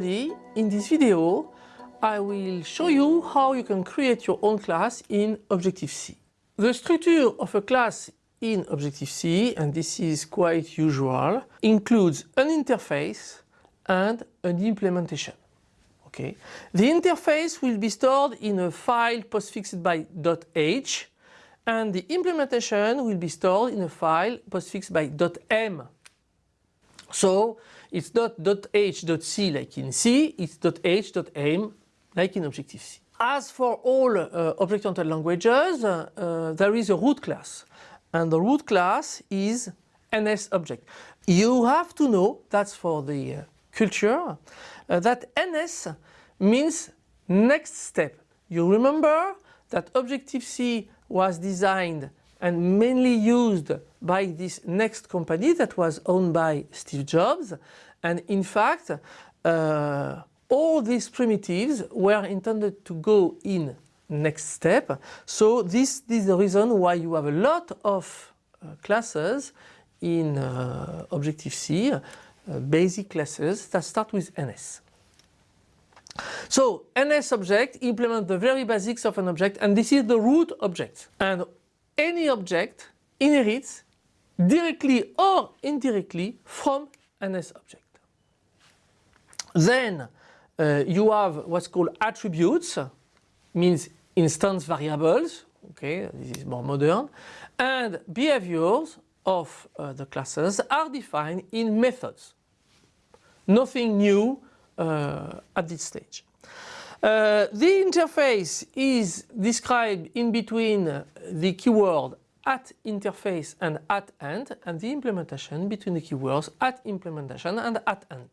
everybody, in this video I will show you how you can create your own class in Objective-C. The structure of a class in Objective-C, and this is quite usual, includes an interface and an implementation. Okay. The interface will be stored in a file postfixed by .h and the implementation will be stored in a file postfixed by .m. So it's not .h.c like in C, it's .h.m like in Objective-C. As for all uh, object-oriented languages, uh, there is a root class and the root class is NS object. You have to know, that's for the uh, culture, uh, that NS means NeXTSTEP. You remember that Objective-C was designed and mainly used by this NeXT company that was owned by Steve Jobs and in fact uh, all these primitives were intended to go in NeXTSTEP so this, this is the reason why you have a lot of uh, classes in uh, Objective-C, uh, basic classes that start with NS. So NS object implement the very basics of an object and this is the root object. And any object inherits directly or indirectly from NS object. Then uh, you have what's called attributes, means instance variables, okay, this is more modern, and behaviors of uh, the classes are defined in methods. Nothing new uh, at this stage. Uh, the interface is described in between the keyword at interface and at end and the implementation between the keywords at implementation and at end.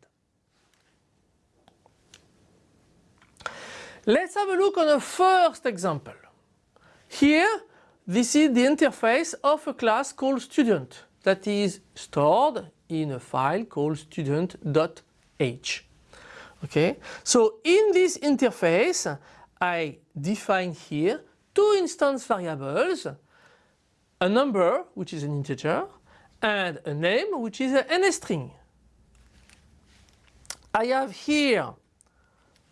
Let's have a look on a first example. Here this is the interface of a class called student that is stored in a file called student.h. Okay, so in this interface I define here two instance variables, a number which is an integer and a name which is an string. I have here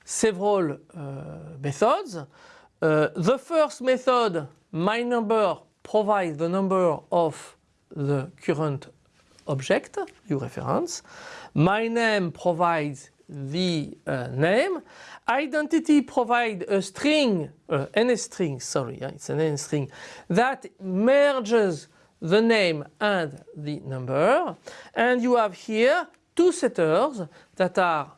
several uh, methods. Uh, the first method, my number, provides the number of the current object, you reference. My name provides the uh, name. Identity provides a string, uh, NS string, sorry, it's an NS string, that merges the name and the number. And you have here two setters that are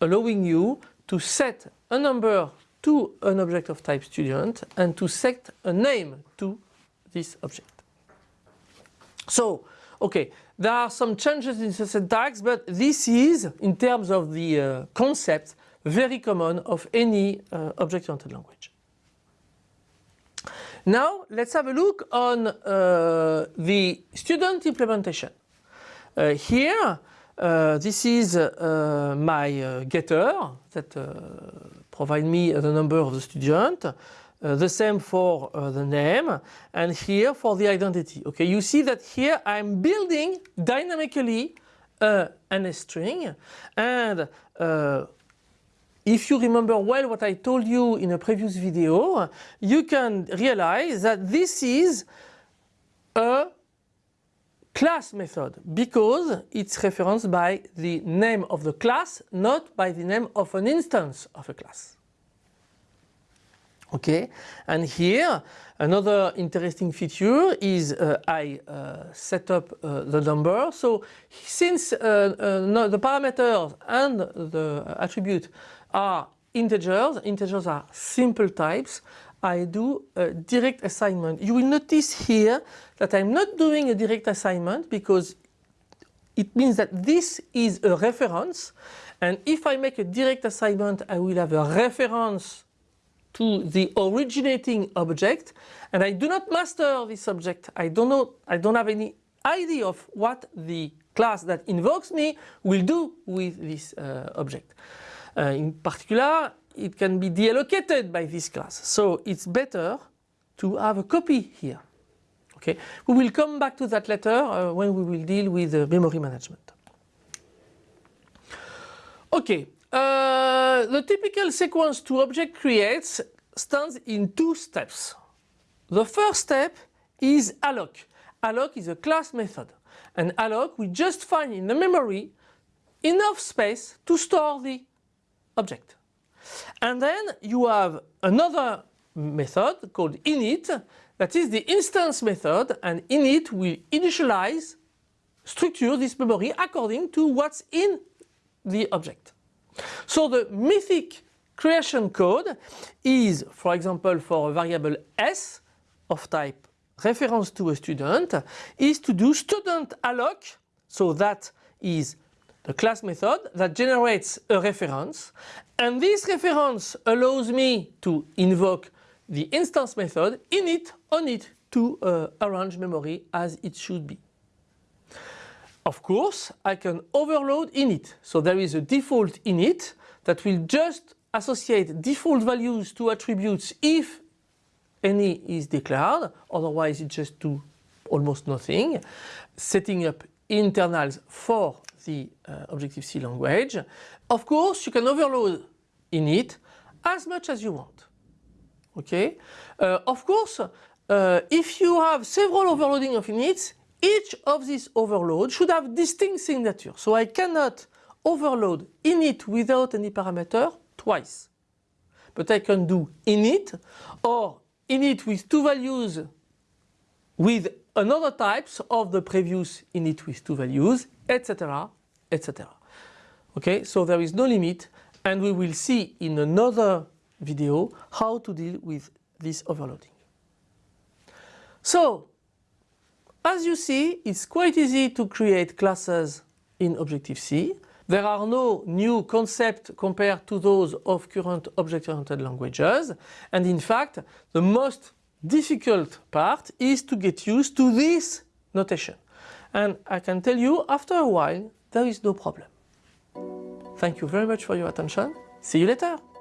allowing you to set a number to an object of type student and to set a name to this object. So, okay, there are some changes in the syntax, but this is, in terms of the uh, concept, very common of any uh, object-oriented language. Now, let's have a look on uh, the student implementation. Uh, here, uh, this is uh, my uh, getter that uh, provide me the number of the student. Uh, the same for uh, the name and here for the identity. Okay, you see that here I'm building dynamically an string and if you remember well what I told you in a previous video, you can realize that this is a class method because it's referenced by the name of the class, not by the name of an instance of a class. Okay, and here another interesting feature is uh, I uh, set up uh, the number. So since uh, uh, the parameters and the attribute are integers, integers are simple types, I do a direct assignment. You will notice here that I'm not doing a direct assignment because it means that this is a reference and if I make a direct assignment I will have a reference to the originating object and I do not master this object. I don't know, I don't have any idea of what the class that invokes me will do with this uh, object. Uh, in particular, it can be deallocated by this class. So it's better to have a copy here. Okay, we will come back to that later uh, when we will deal with uh, memory management. Okay, uh, the typical sequence to object creates stands in two steps. The first step is alloc. Alloc is a class method. And alloc we just find in the memory enough space to store the object. And then you have another method called init that is the instance method and init will initialize structure this memory according to what's in the object. So the mythic creation code is for example for a variable s of type reference to a student is to do student alloc so that is the class method that generates a reference and this reference allows me to invoke the instance method init on it to uh, arrange memory as it should be. Of course I can overload init so there is a default init that will just associate default values to attributes if any is declared otherwise it just do almost nothing setting up internals for the uh, Objective-C language. Of course you can overload init as much as you want. Okay. Uh, of course uh, if you have several overloading of inits each of these overloads should have distinct signature. So I cannot overload init without any parameter twice. But I can do init or init with two values with another types of the previous init with two values, etc, etc. Okay, so there is no limit and we will see in another video how to deal with this overloading. So, as you see, it's quite easy to create classes in Objective-C. There are no new concepts compared to those of current object-oriented languages and in fact the most difficult part is to get used to this notation. And I can tell you after a while there is no problem. Thank you very much for your attention. See you later.